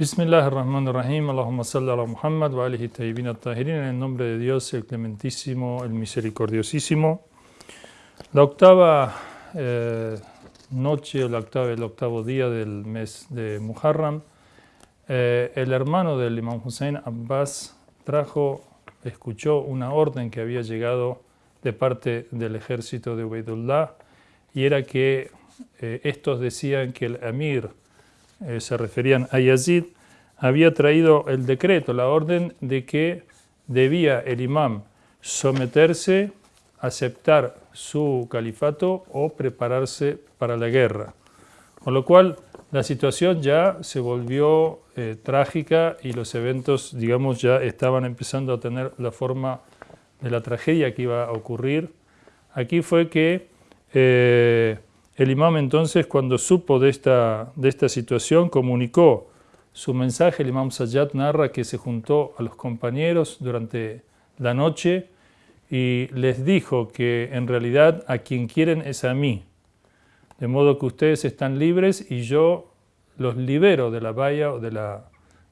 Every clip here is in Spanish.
Bismillah ar-Rahman ar-Rahim, Allahumma salli ala Muhammad wa alihi tayyibin at-tahirin, en el nombre de Dios, el clementísimo, el misericordiosísimo. La octava eh, noche, la octava, el octavo día del mes de Muharram, eh, el hermano del Imam Hussein Abbas trajo, escuchó una orden que había llegado de parte del ejército de Ubaidullah y era que eh, estos decían que el emir eh, se referían a Yazid, había traído el decreto, la orden de que debía el imam someterse, aceptar su califato o prepararse para la guerra. Con lo cual la situación ya se volvió eh, trágica y los eventos, digamos, ya estaban empezando a tener la forma de la tragedia que iba a ocurrir. Aquí fue que eh, el imam entonces, cuando supo de esta, de esta situación, comunicó su mensaje. El imam Sayyad narra que se juntó a los compañeros durante la noche y les dijo que en realidad a quien quieren es a mí. De modo que ustedes están libres y yo los libero de la valla o de la,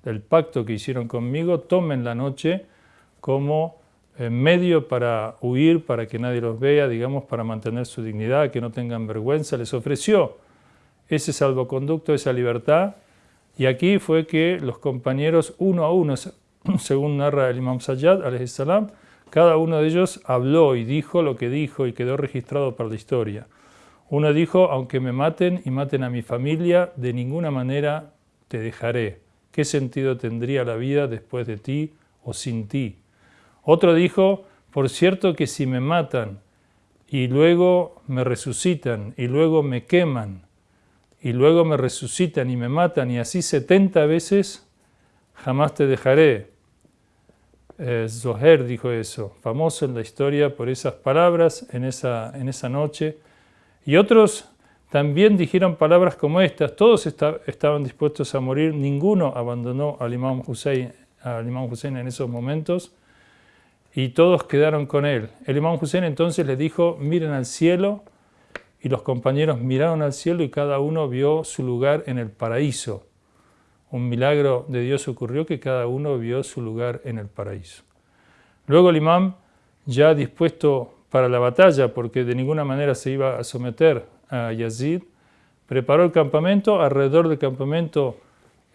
del pacto que hicieron conmigo. Tomen la noche como medio para huir, para que nadie los vea, digamos, para mantener su dignidad, que no tengan vergüenza, les ofreció ese salvoconducto, esa libertad, y aquí fue que los compañeros uno a uno, según narra el Imam Sayyad, cada uno de ellos habló y dijo lo que dijo y quedó registrado para la historia. Uno dijo, aunque me maten y maten a mi familia, de ninguna manera te dejaré. ¿Qué sentido tendría la vida después de ti o sin ti? Otro dijo, por cierto que si me matan y luego me resucitan y luego me queman y luego me resucitan y me matan y así 70 veces, jamás te dejaré. Eh, Zoher dijo eso, famoso en la historia por esas palabras en esa, en esa noche. Y otros también dijeron palabras como estas, todos estaban dispuestos a morir, ninguno abandonó al Imam Hussein, al Imam Hussein en esos momentos y todos quedaron con él. El imam Hussein entonces les dijo, miren al cielo, y los compañeros miraron al cielo y cada uno vio su lugar en el paraíso. Un milagro de Dios ocurrió que cada uno vio su lugar en el paraíso. Luego el imam, ya dispuesto para la batalla, porque de ninguna manera se iba a someter a Yazid, preparó el campamento, alrededor del campamento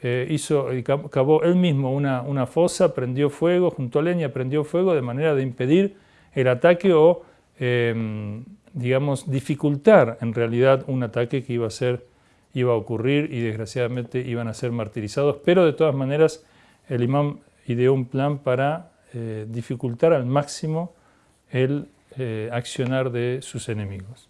eh, hizo, cavó él mismo una, una, fosa, prendió fuego, junto a leña prendió fuego de manera de impedir el ataque o, em, digamos, dificultar en realidad un ataque que iba a ser, iba a ocurrir y desgraciadamente iban a ser martirizados, pero de todas maneras el imam ideó un plan para eh, dificultar al máximo el eh, accionar de sus enemigos.